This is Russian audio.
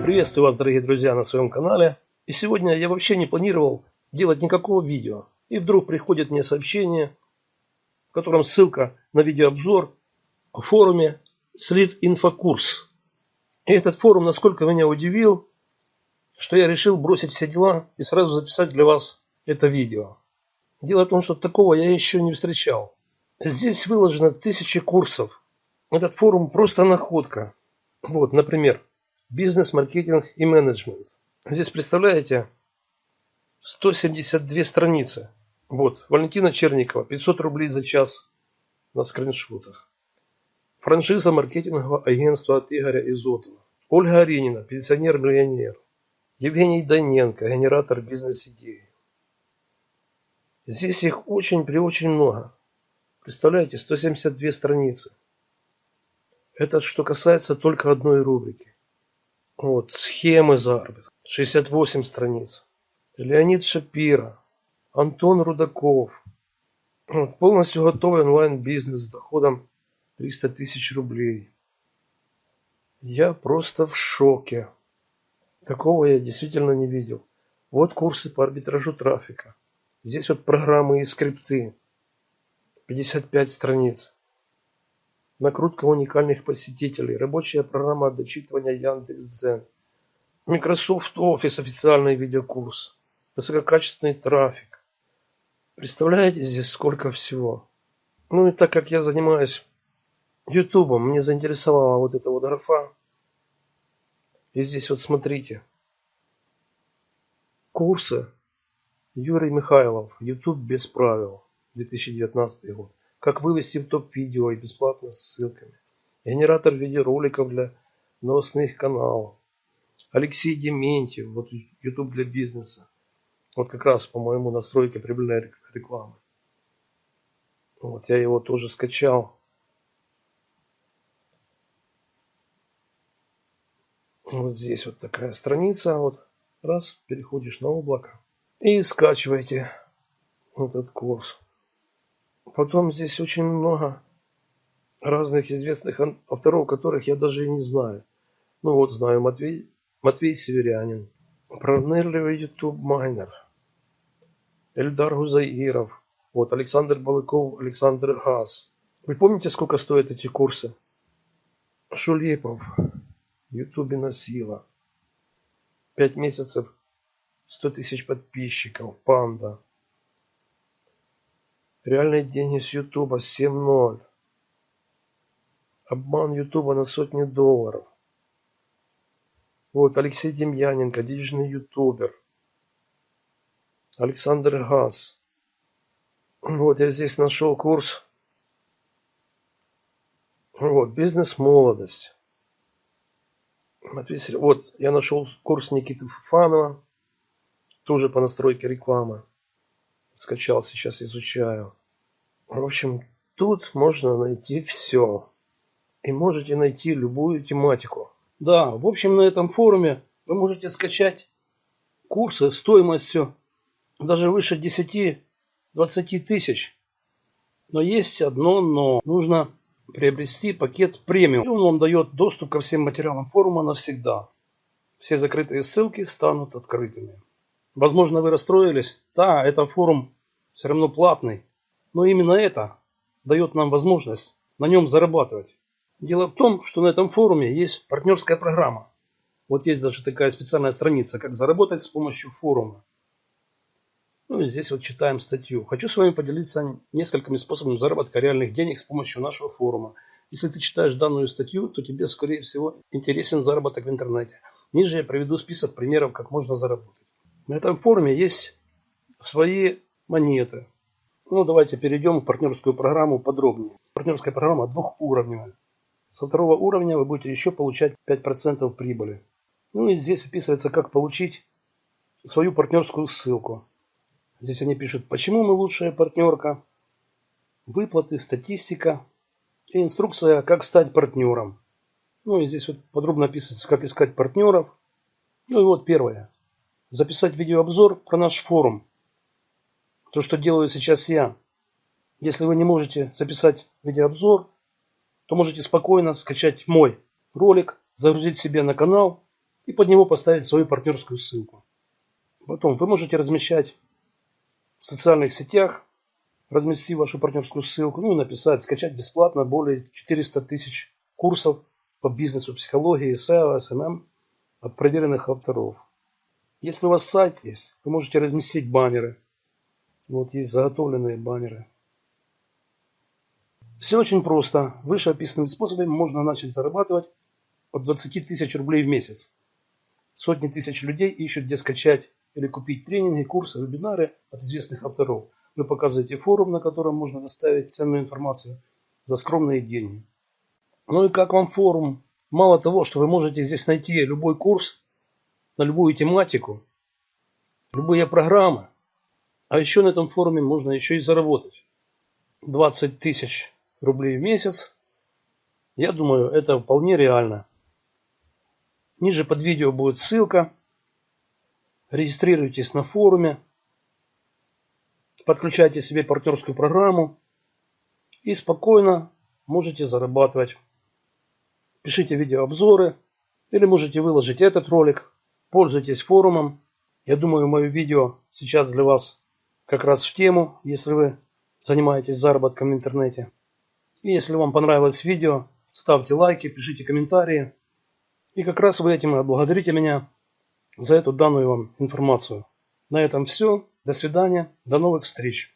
Приветствую вас, дорогие друзья, на своем канале. И сегодня я вообще не планировал делать никакого видео. И вдруг приходит мне сообщение, в котором ссылка на видеообзор о форуме Слив Инфокурс. И этот форум насколько меня удивил, что я решил бросить все дела и сразу записать для вас это видео. Дело в том, что такого я еще не встречал. Здесь выложено тысячи курсов. Этот форум просто находка. Вот, например, бизнес, маркетинг и менеджмент. Здесь, представляете, 172 страницы. Вот, Валентина Черникова, 500 рублей за час на скриншотах. Франшиза маркетингового агентства от Игоря Изотова. Ольга Аренина, пенсионер-миллионер. Евгений Даненко, генератор бизнес-идеи. Здесь их очень при очень много. Представляете, 172 страницы. Это что касается только одной рубрики. Вот, схемы заработка. 68 страниц. Леонид Шапира. Антон Рудаков. Вот, полностью готовый онлайн-бизнес с доходом 300 тысяч рублей. Я просто в шоке. Такого я действительно не видел. Вот курсы по арбитражу трафика. Здесь вот программы и скрипты. 55 страниц. Накрутка уникальных посетителей. Рабочая программа дочитывания Яндекс.Дзен. Microsoft Office официальный видеокурс. Высококачественный трафик. Представляете, здесь сколько всего. Ну и так как я занимаюсь Ютубом, мне заинтересовала вот эта вот графа. И здесь вот смотрите. Курсы. Юрий Михайлов. Ютуб без правил. 2019 год. Как вывести в топ видео и бесплатно с ссылками. Генератор видеороликов для новостных каналов. Алексей Дементьев, вот YouTube для бизнеса. Вот как раз, по-моему, настройки прибыльной рекламы. Вот, я его тоже скачал. Вот здесь вот такая страница. Вот раз, переходишь на облако. И скачивайте этот курс. Потом здесь очень много разных известных авторов, которых я даже и не знаю. Ну вот знаю Матвей, Матвей Северянин, пронырливый YouTube майнер, Эльдар Гузаиров, вот Александр Балыков, Александр Газ. Вы помните, сколько стоят эти курсы? Шулипов, Ютубина сила. Пять месяцев, сто тысяч подписчиков, панда. Реальные деньги с Ютуба 7.0. Обман Ютуба на сотни долларов. Вот Алексей Демьяненко, денежный ютубер. Александр Газ. Вот я здесь нашел курс. Вот, бизнес-молодость. Вот, я нашел курс Никиты Фанова. Тоже по настройке рекламы скачал, сейчас изучаю. В общем, тут можно найти все. И можете найти любую тематику. Да, в общем, на этом форуме вы можете скачать курсы стоимостью даже выше 10-20 тысяч. Но есть одно но. Нужно приобрести пакет премиум. И он вам дает доступ ко всем материалам форума навсегда. Все закрытые ссылки станут открытыми. Возможно, вы расстроились. Да, это форум все равно платный. Но именно это дает нам возможность на нем зарабатывать. Дело в том, что на этом форуме есть партнерская программа. Вот есть даже такая специальная страница, как заработать с помощью форума. Ну и здесь вот читаем статью. Хочу с вами поделиться несколькими способами заработка реальных денег с помощью нашего форума. Если ты читаешь данную статью, то тебе, скорее всего, интересен заработок в интернете. Ниже я приведу список примеров, как можно заработать. На этом форуме есть свои монеты. Ну, давайте перейдем в партнерскую программу подробнее. Партнерская программа двухуровневая. Со второго уровня вы будете еще получать 5% прибыли. Ну и здесь описывается, как получить свою партнерскую ссылку. Здесь они пишут, почему мы лучшая партнерка, выплаты, статистика и инструкция, как стать партнером. Ну и здесь вот подробно описывается, как искать партнеров. Ну и вот первое записать видеообзор про наш форум. То, что делаю сейчас я. Если вы не можете записать видеообзор, то можете спокойно скачать мой ролик, загрузить себе на канал и под него поставить свою партнерскую ссылку. Потом вы можете размещать в социальных сетях, разместить вашу партнерскую ссылку, ну и написать, скачать бесплатно более 400 тысяч курсов по бизнесу, психологии, SEO, SMM от проверенных авторов. Если у вас сайт есть, вы можете разместить баннеры. Вот есть заготовленные баннеры. Все очень просто. Выше описанными способами можно начать зарабатывать от 20 тысяч рублей в месяц. Сотни тысяч людей ищут, где скачать или купить тренинги, курсы, вебинары от известных авторов. Вы показываете форум, на котором можно доставить ценную информацию за скромные деньги. Ну и как вам форум? Мало того, что вы можете здесь найти любой курс на любую тематику, любые программы, а еще на этом форуме можно еще и заработать 20 тысяч рублей в месяц. Я думаю, это вполне реально. Ниже под видео будет ссылка. Регистрируйтесь на форуме. Подключайте себе партнерскую программу. И спокойно можете зарабатывать. Пишите видеообзоры. Или можете выложить этот ролик. Пользуйтесь форумом. Я думаю, мое видео сейчас для вас как раз в тему, если вы занимаетесь заработком в интернете. И если вам понравилось видео, ставьте лайки, пишите комментарии. И как раз вы этим отблагодарите меня за эту данную вам информацию. На этом все. До свидания. До новых встреч.